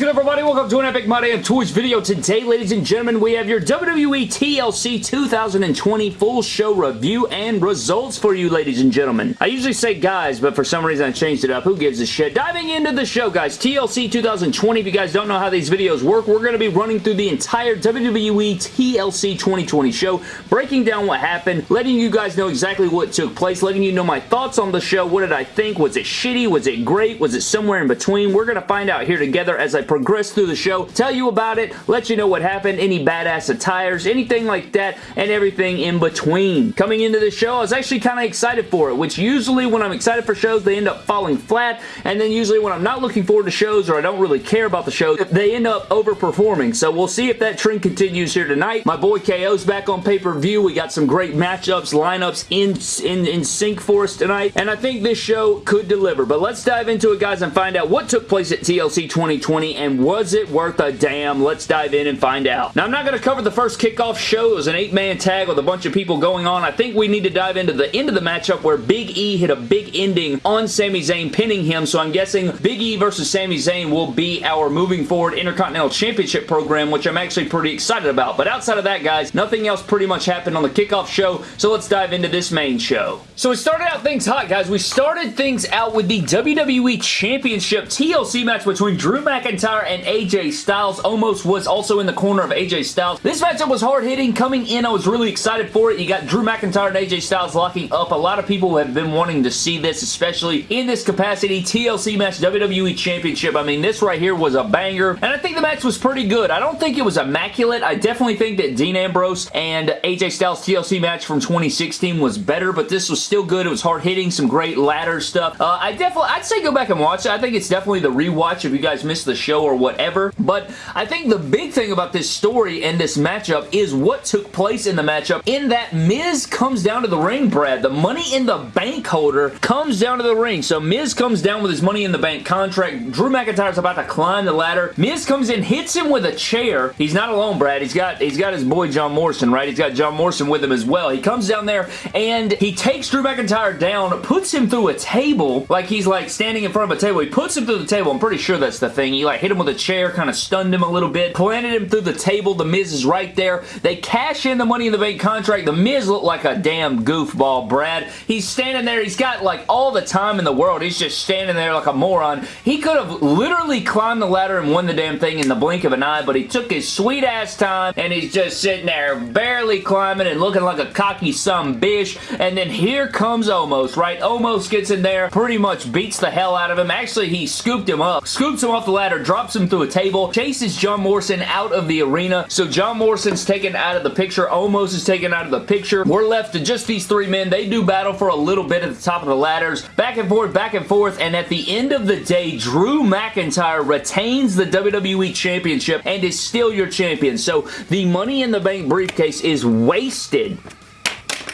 good everybody? Welcome to an Epic My Damn Toys video. Today, ladies and gentlemen, we have your WWE TLC 2020 full show review and results for you, ladies and gentlemen. I usually say guys, but for some reason I changed it up. Who gives a shit? Diving into the show, guys. TLC 2020, if you guys don't know how these videos work, we're going to be running through the entire WWE TLC 2020 show, breaking down what happened, letting you guys know exactly what took place, letting you know my thoughts on the show. What did I think? Was it shitty? Was it great? Was it somewhere in between? We're going to find out here together as I progress through the show, tell you about it, let you know what happened, any badass attires, anything like that, and everything in between. Coming into the show, I was actually kind of excited for it, which usually when I'm excited for shows, they end up falling flat, and then usually when I'm not looking forward to shows or I don't really care about the show, they end up overperforming. So we'll see if that trend continues here tonight. My boy KO's back on pay-per-view. We got some great matchups, lineups in, in, in sync for us tonight, and I think this show could deliver. But let's dive into it, guys, and find out what took place at TLC 2020 and was it worth a damn? Let's dive in and find out. Now, I'm not going to cover the first kickoff show. It was an eight-man tag with a bunch of people going on. I think we need to dive into the end of the matchup where Big E hit a big ending on Sami Zayn, pinning him. So I'm guessing Big E versus Sami Zayn will be our moving forward Intercontinental Championship program, which I'm actually pretty excited about. But outside of that, guys, nothing else pretty much happened on the kickoff show. So let's dive into this main show. So we started out things hot, guys. We started things out with the WWE Championship TLC match between Drew McIntyre and AJ Styles. Omos was also in the corner of AJ Styles. This matchup was hard-hitting. Coming in, I was really excited for it. You got Drew McIntyre and AJ Styles locking up. A lot of people have been wanting to see this, especially in this capacity. TLC match, WWE Championship. I mean, this right here was a banger, and I think the match was pretty good. I don't think it was immaculate. I definitely think that Dean Ambrose and AJ Styles TLC match from 2016 was better, but this was still good. It was hard-hitting, some great ladder stuff. Uh, I definitely, I'd say go back and watch it. I think it's definitely the rewatch if you guys missed the show or whatever. But I think the big thing about this story and this matchup is what took place in the matchup in that Miz comes down to the ring, Brad. The Money in the Bank holder comes down to the ring. So Miz comes down with his Money in the Bank contract. Drew McIntyre's about to climb the ladder. Miz comes in, hits him with a chair. He's not alone, Brad. He's got he's got his boy John Morrison, right? He's got John Morrison with him as well. He comes down there and he takes Drew McIntyre down, puts him through a table like he's like standing in front of a table. He puts him through the table. I'm pretty sure that's the thing. He like hit him with a chair, kind of stunned him a little bit, planted him through the table. The Miz is right there. They cash in the Money in the Bank contract. The Miz looked like a damn goofball, Brad. He's standing there. He's got like all the time in the world. He's just standing there like a moron. He could have literally climbed the ladder and won the damn thing in the blink of an eye, but he took his sweet ass time and he's just sitting there barely climbing and looking like a cocky some bish. And then here comes Omos, right? Omos gets in there, pretty much beats the hell out of him. Actually, he scooped him up, scoops him off the ladder, drops him through a table, chases John Morrison out of the arena. So John Morrison's taken out of the picture. Omos is taken out of the picture. We're left to just these three men. They do battle for a little bit at the top of the ladders. Back and forth, back and forth. And at the end of the day, Drew McIntyre retains the WWE Championship and is still your champion. So the Money in the Bank briefcase is wasted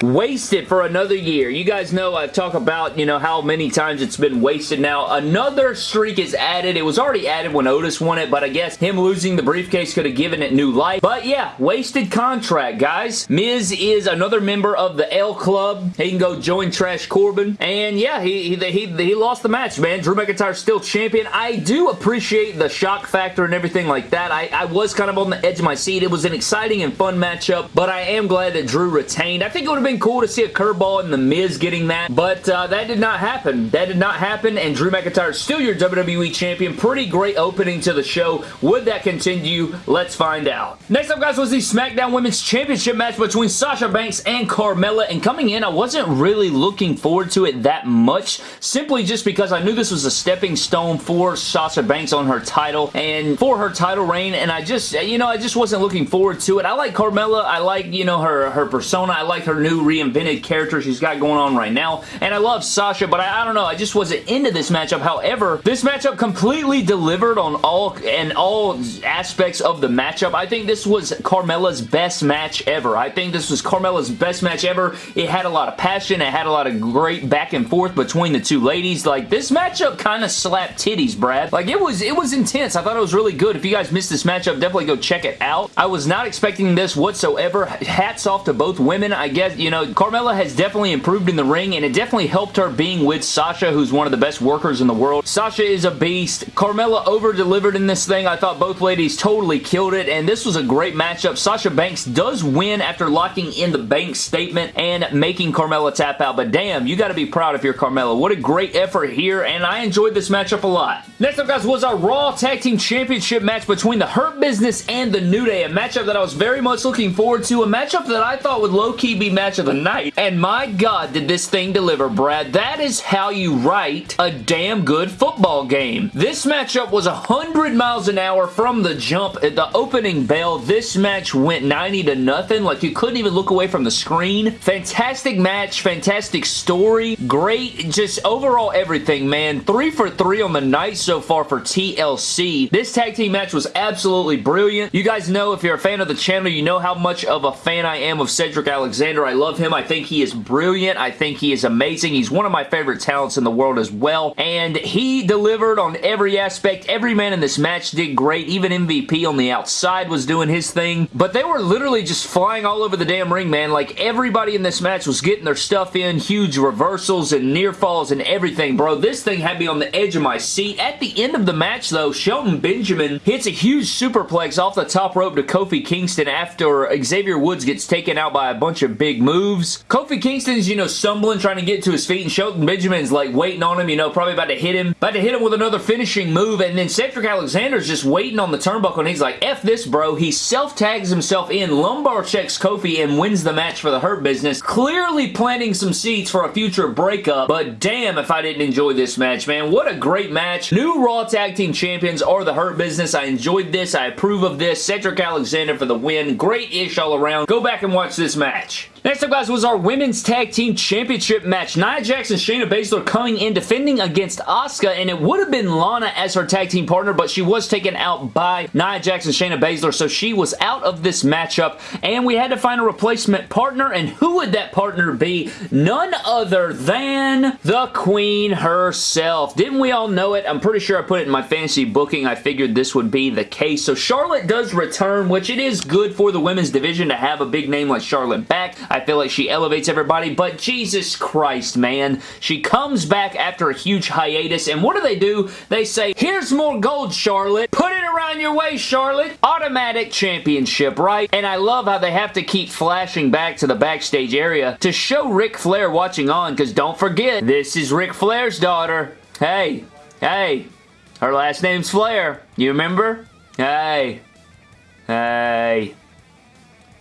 wasted for another year. You guys know I've talked about, you know, how many times it's been wasted now. Another streak is added. It was already added when Otis won it, but I guess him losing the briefcase could have given it new life. But yeah, wasted contract, guys. Miz is another member of the L Club. He can go join Trash Corbin. And yeah, he, he, he, he lost the match, man. Drew McIntyre's still champion. I do appreciate the shock factor and everything like that. I, I was kind of on the edge of my seat. It was an exciting and fun matchup, but I am glad that Drew retained. I think it would have been cool to see a curveball in The Miz getting that, but uh, that did not happen. That did not happen, and Drew McIntyre is still your WWE Champion. Pretty great opening to the show. Would that continue? Let's find out. Next up, guys, was the SmackDown Women's Championship match between Sasha Banks and Carmella, and coming in, I wasn't really looking forward to it that much, simply just because I knew this was a stepping stone for Sasha Banks on her title, and for her title reign, and I just, you know, I just wasn't looking forward to it. I like Carmella. I like, you know, her, her persona. I like her new reinvented character she's got going on right now. And I love Sasha, but I, I, don't know. I just wasn't into this matchup. However, this matchup completely delivered on all and all aspects of the matchup. I think this was Carmella's best match ever. I think this was Carmella's best match ever. It had a lot of passion. It had a lot of great back and forth between the two ladies. Like, this matchup kind of slapped titties, Brad. Like, it was, it was intense. I thought it was really good. If you guys missed this matchup, definitely go check it out. I was not expecting this whatsoever. Hats off to both women. I guess, you You know, Carmella has definitely improved in the ring, and it definitely helped her being with Sasha, who's one of the best workers in the world. Sasha is a beast. Carmella over-delivered in this thing. I thought both ladies totally killed it, and this was a great matchup. Sasha Banks does win after locking in the Banks statement and making Carmella tap out, but damn, you got to be proud of your Carmella. What a great effort here, and I enjoyed this matchup a lot. Next up, guys, was our Raw Tag Team Championship match between the Hurt Business and the New Day, a matchup that I was very much looking forward to, a matchup that I thought would low-key be match of the night, and my god, did this thing deliver, Brad. That is how you write a damn good football game. This matchup was 100 miles an hour from the jump. At the opening bell, this match went 90 to nothing. Like, you couldn't even look away from the screen. Fantastic match, fantastic story, great, just overall everything, man. Three for three on the night so far for TLC. This tag team match was absolutely brilliant. You guys know, if you're a fan of the channel, you know how much of a fan I am of Cedric Alexander. I love him. I think he is brilliant. I think he is amazing. He's one of my favorite talents in the world as well, and he delivered on every aspect. Every man in this match did great. Even MVP on the outside was doing his thing, but they were literally just flying all over the damn ring, man. Like, everybody in this match was getting their stuff in. Huge reversals and near falls and everything, bro. This thing had me on the edge of my seat. At the end of the match, though, Shelton Benjamin hits a huge superplex off the top rope to Kofi Kingston after Xavier Woods gets taken out by a bunch of big moves. Kofi Kingston's, you know, stumbling, trying to get to his feet, and Shelton Benjamin's, like, waiting on him, you know, probably about to hit him. About to hit him with another finishing move, and then Cedric Alexander's just waiting on the turnbuckle, and he's like, F this, bro. He self-tags himself in, lumbar checks Kofi, and wins the match for the Hurt Business. Clearly planting some seeds for a future breakup, but damn if I didn't enjoy this match, man. What a great match. New Raw Tag Team Champions are the Hurt Business. I enjoyed this. I approve of this. Cedric Alexander for the win. Great-ish all around. Go back and watch this match. Next up, guys, was our Women's Tag Team Championship match. Nia Jax and Shayna Baszler coming in defending against Asuka, and it would have been Lana as her tag team partner, but she was taken out by Nia Jax and Shayna Baszler, so she was out of this matchup, and we had to find a replacement partner, and who would that partner be? None other than the Queen herself. Didn't we all know it? I'm pretty sure I put it in my fantasy booking. I figured this would be the case. So Charlotte does return, which it is good for the women's division to have a big name like Charlotte back. Feel like she elevates everybody, but Jesus Christ, man. She comes back after a huge hiatus, and what do they do? They say, here's more gold, Charlotte. Put it around your waist, Charlotte. Automatic championship, right? And I love how they have to keep flashing back to the backstage area to show Ric Flair watching on, because don't forget, this is Ric Flair's daughter. Hey, hey, her last name's Flair. You remember? Hey, hey,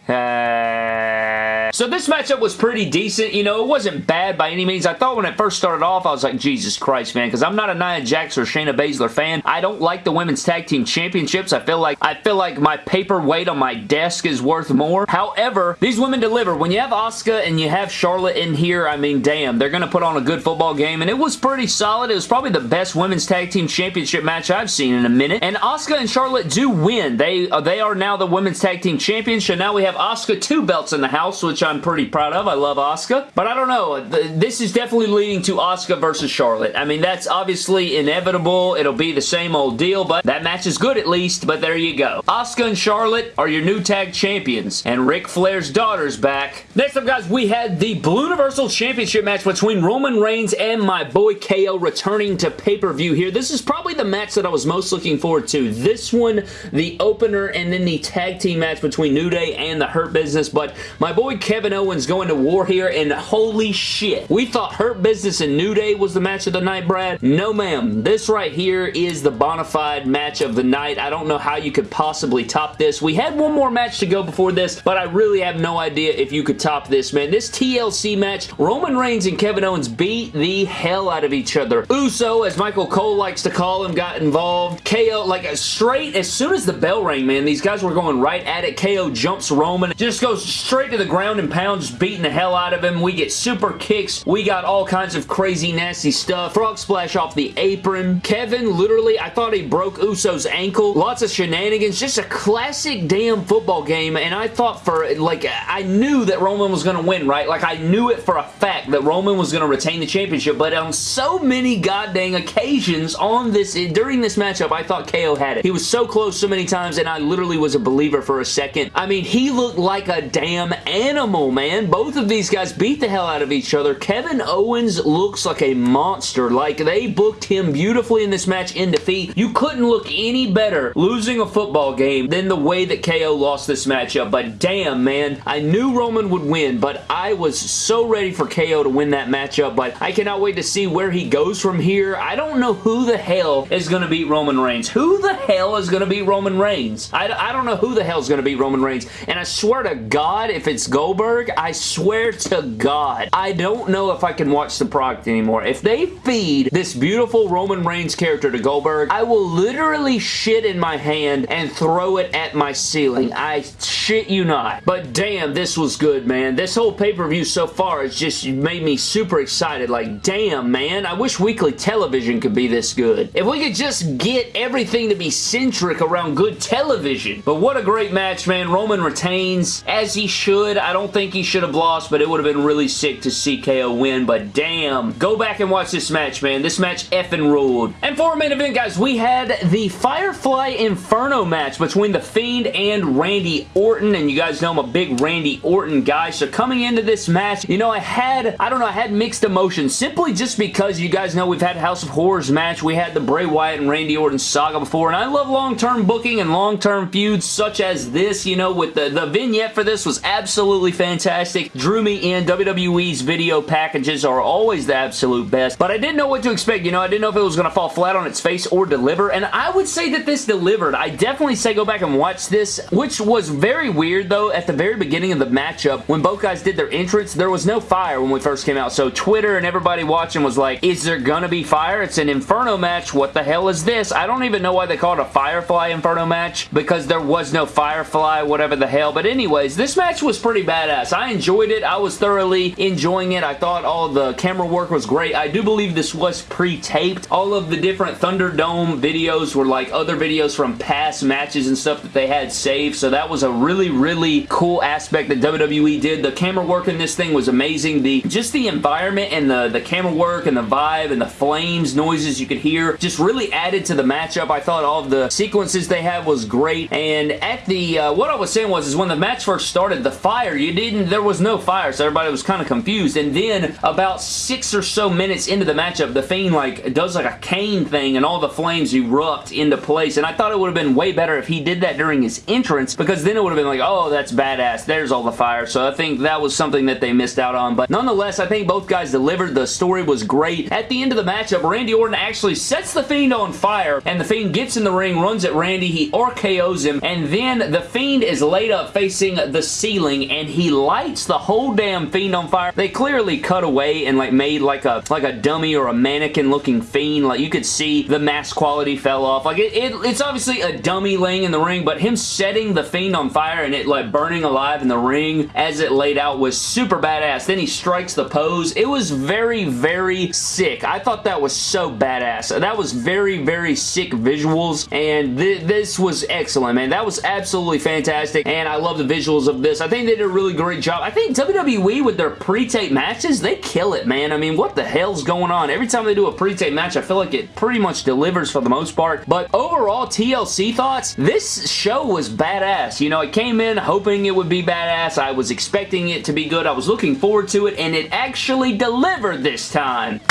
hey. So this matchup was pretty decent. You know, it wasn't bad by any means. I thought when it first started off, I was like, Jesus Christ, man, because I'm not a Nia Jax or Shayna Baszler fan. I don't like the Women's Tag Team Championships. I feel like I feel like my paperweight on my desk is worth more. However, these women deliver. When you have Asuka and you have Charlotte in here, I mean, damn, they're going to put on a good football game, and it was pretty solid. It was probably the best Women's Tag Team Championship match I've seen in a minute, and Asuka and Charlotte do win. They, uh, they are now the Women's Tag Team Champions, so now we have Asuka two belts in the house, which I'm pretty proud of. I love Asuka. But I don't know. This is definitely leading to Asuka versus Charlotte. I mean, that's obviously inevitable. It'll be the same old deal, but that match is good at least, but there you go. Asuka and Charlotte are your new tag champions, and Ric Flair's daughter's back. Next up, guys, we had the Blue Universal Championship match between Roman Reigns and my boy KO returning to pay-per-view here. This is probably the match that I was most looking forward to. This one, the opener, and then the tag team match between New Day and the Hurt Business, but my boy Kevin Owens going to war here, and holy shit. We thought Hurt Business and New Day was the match of the night, Brad. No, ma'am. This right here is the bona fide match of the night. I don't know how you could possibly top this. We had one more match to go before this, but I really have no idea if you could top this, man. This TLC match, Roman Reigns and Kevin Owens beat the hell out of each other. Uso, as Michael Cole likes to call him, got involved. KO, like straight, as soon as the bell rang, man, these guys were going right at it. KO jumps Roman, just goes straight to the ground and pounds, beating the hell out of him. We get super kicks. We got all kinds of crazy, nasty stuff. Frog splash off the apron. Kevin, literally, I thought he broke Uso's ankle. Lots of shenanigans. Just a classic damn football game, and I thought for, like, I knew that Roman was going to win, right? Like, I knew it for a fact that Roman was going to retain the championship, but on so many goddamn occasions on this, during this matchup, I thought KO had it. He was so close so many times, and I literally was a believer for a second. I mean, he looked like a damn animal animal, man. Both of these guys beat the hell out of each other. Kevin Owens looks like a monster. Like, they booked him beautifully in this match in defeat. You couldn't look any better losing a football game than the way that KO lost this matchup. But damn, man, I knew Roman would win, but I was so ready for KO to win that matchup, but I cannot wait to see where he goes from here. I don't know who the hell is going to beat Roman Reigns. Who the hell is going to beat Roman Reigns? I, I don't know who the hell is going to beat Roman Reigns, and I swear to God, if it's Goldberg, I swear to God, I don't know if I can watch the product anymore. If they feed this beautiful Roman Reigns character to Goldberg, I will literally shit in my hand and throw it at my ceiling. I shit you not. But damn, this was good, man. This whole pay-per-view so far has just made me super excited. Like, damn, man. I wish weekly television could be this good. If we could just get everything to be centric around good television. But what a great match, man. Roman retains, as he should. I don't think he should have lost, but it would have been really sick to see KO win. But damn, go back and watch this match, man. This match effing ruled. And for our main event, guys, we had the Firefly Inferno match between The Fiend and Randy Orton. And you guys know I'm a big Randy Orton guy. So coming into this match, you know, I had, I don't know, I had mixed emotions simply just because you guys know we've had House of Horrors match. We had the Bray Wyatt and Randy Orton saga before. And I love long-term booking and long-term feuds such as this, you know, with the, the vignette for this was absolutely fantastic. Drew me in. WWE's video packages are always the absolute best. But I didn't know what to expect. You know, I didn't know if it was going to fall flat on its face or deliver. And I would say that this delivered. I definitely say go back and watch this, which was very weird though. At the very beginning of the matchup, when both guys did their entrance, there was no fire when we first came out. So Twitter and everybody watching was like, is there gonna be fire? It's an Inferno match. What the hell is this? I don't even know why they call it a Firefly Inferno match because there was no Firefly, whatever the hell. But anyways, this match was pretty badass. I enjoyed it. I was thoroughly enjoying it. I thought all the camera work was great. I do believe this was pre-taped. All of the different Thunderdome videos were like other videos from past matches and stuff that they had saved. So that was a really, really cool aspect that WWE did. The camera work in this thing was amazing. The Just the environment and the, the camera work and the vibe and the flames, noises you could hear just really added to the matchup. I thought all of the sequences they had was great. And at the, uh, what I was saying was, is when the match first started, the fire, you didn't, there was no fire. So everybody was kind of confused. And then about six or so minutes into the matchup, the Fiend like does like a cane thing and all the flames erupt into place. And I thought it would have been way better if he did that during his entrance because then it would have been like, oh, that's badass. There's all the fire. So I think that was something that they missed out on. But nonetheless, I think both guys delivered. The story was great. At the end of the matchup, Randy Orton actually sets the Fiend on fire and the Fiend gets in the ring, runs at Randy, he RKOs him, and then the Fiend is laid up facing the ceiling and he lights the whole damn Fiend on fire. They clearly cut away and like made like a like a dummy or a mannequin looking Fiend. Like you could see the mask quality fell off. Like it, it, it's obviously a dummy laying in the ring, but him setting the Fiend on fire and it like burning alive in the ring as it laid out was super badass. Then he strikes the pose. It was very, very sick. I thought that was so badass. That was very, very sick visuals, and th this was excellent, man. That was absolutely fantastic, and I love the visuals of this. I think they did a really great job. I think WWE, with their pre-tape matches, they kill it, man. I mean, what the hell's going on? Every time they do a pre-tape match, I feel like it pretty much delivers for the most part, but overall, TLC thoughts, this show was badass. You know, it came in hoping it would be badass. I was expecting it to be good. I was looking forward to it, and it actually delivered this time.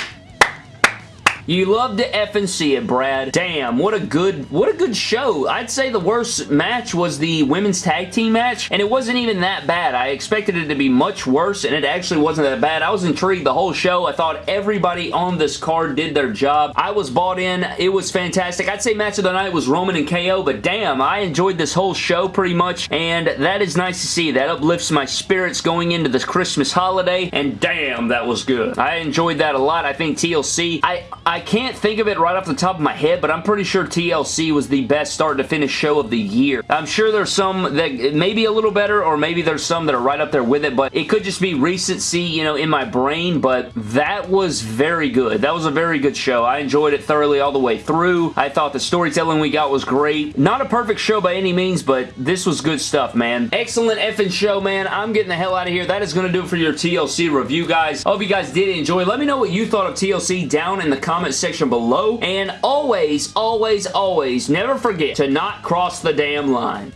You love to effing see it, Brad. Damn, what a good, what a good show. I'd say the worst match was the women's tag team match, and it wasn't even that bad. I expected it to be much worse, and it actually wasn't that bad. I was intrigued the whole show. I thought everybody on this card did their job. I was bought in. It was fantastic. I'd say match of the night was Roman and KO, but damn, I enjoyed this whole show pretty much, and that is nice to see. That uplifts my spirits going into this Christmas holiday, and damn, that was good. I enjoyed that a lot. I think TLC, I, I I can't think of it right off the top of my head, but I'm pretty sure TLC was the best start to finish show of the year. I'm sure there's some that may be a little better, or maybe there's some that are right up there with it, but it could just be recency, you know, in my brain, but that was very good. That was a very good show. I enjoyed it thoroughly all the way through. I thought the storytelling we got was great. Not a perfect show by any means, but this was good stuff, man. Excellent effing show, man. I'm getting the hell out of here. That is going to do it for your TLC review, guys. I hope you guys did enjoy. Let me know what you thought of TLC down in the comments comment section below. And always, always, always, never forget to not cross the damn line.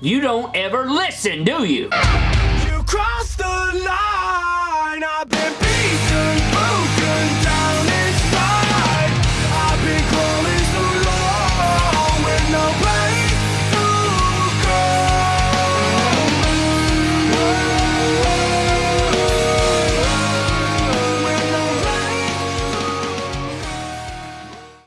You don't ever listen, do you? You cross the line,